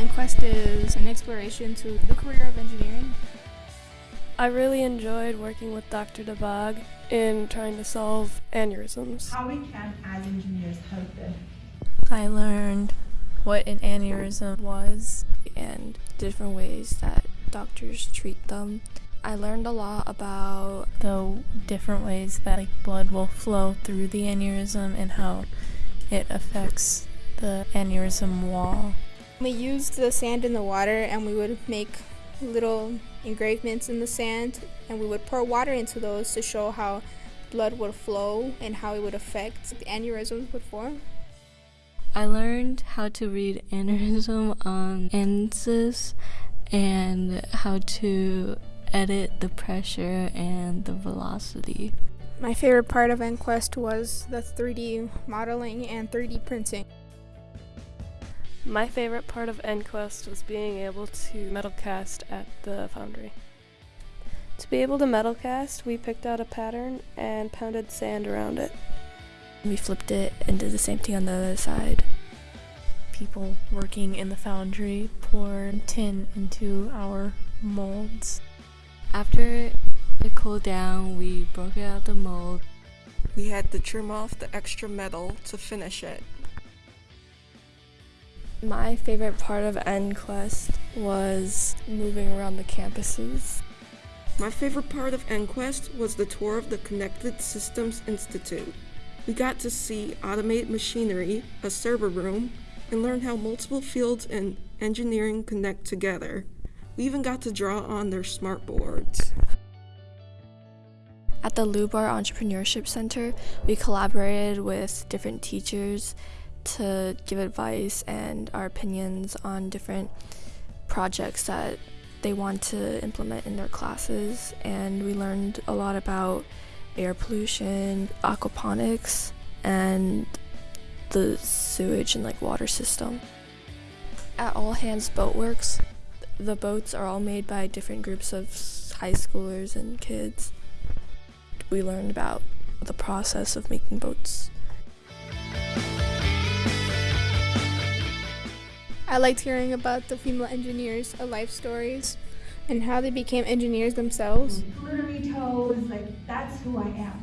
EndQuest is an exploration to the career of engineering. I really enjoyed working with Dr. DeBog in trying to solve aneurysms. How we can, as engineers, help them. I learned what an aneurysm was and different ways that doctors treat them. I learned a lot about the different ways that like, blood will flow through the aneurysm and how it affects the aneurysm wall. We used the sand in the water and we would make little engravements in the sand and we would pour water into those to show how blood would flow and how it would affect the aneurysms would form. I learned how to read aneurysm on ANSYS and how to edit the pressure and the velocity. My favorite part of EndQuest was the 3D modeling and 3D printing. My favorite part of EndQuest was being able to metal cast at the foundry. To be able to metal cast, we picked out a pattern and pounded sand around it. We flipped it and did the same thing on the other side. People working in the foundry poured tin into our molds. After it cooled down, we broke out the mold. We had to trim off the extra metal to finish it. My favorite part of EndQuest was moving around the campuses. My favorite part of EndQuest was the tour of the Connected Systems Institute. We got to see automated machinery, a server room, and learn how multiple fields in engineering connect together. We even got to draw on their smart boards. At the Lubar Entrepreneurship Center, we collaborated with different teachers to give advice and our opinions on different projects that they want to implement in their classes. And we learned a lot about air pollution, aquaponics, and the sewage and like water system. At All Hands Boatworks, the boats are all made by different groups of high schoolers and kids. We learned about the process of making boats. I liked hearing about the female engineers' uh, life stories and how they became engineers themselves. Glittery toes, like that's who I am.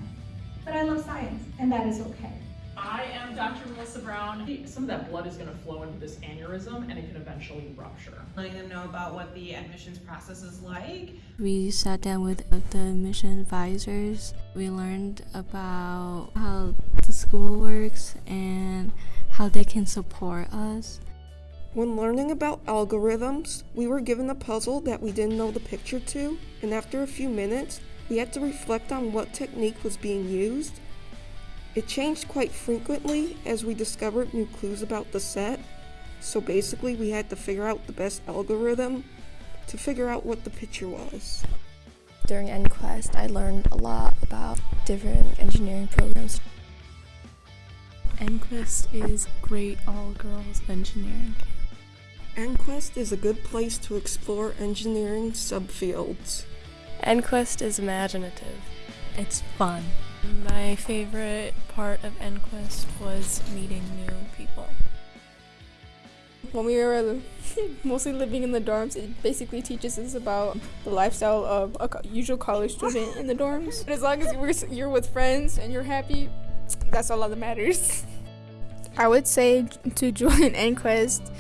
But I love science, and that is okay. I am Dr. Melissa Brown. Some of that blood is going to flow into this aneurysm and it can eventually rupture. Letting them know about what the admissions process is like. We sat down with the admission advisors. We learned about how the school works and how they can support us. When learning about algorithms, we were given a puzzle that we didn't know the picture to, and after a few minutes, we had to reflect on what technique was being used it changed quite frequently as we discovered new clues about the set, so basically we had to figure out the best algorithm to figure out what the picture was. During EndQuest, I learned a lot about different engineering programs. EndQuest is great all-girls engineering. EndQuest is a good place to explore engineering subfields. EnQuest is imaginative. It's fun. My favorite part of EnQuest was meeting new people. When we were uh, mostly living in the dorms, it basically teaches us about the lifestyle of a usual college student in the dorms. But as long as you're with friends and you're happy, that's all that matters. I would say to join EndQuest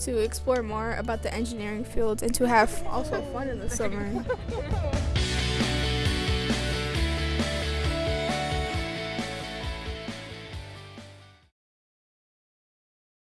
to explore more about the engineering field and to have also fun in the summer.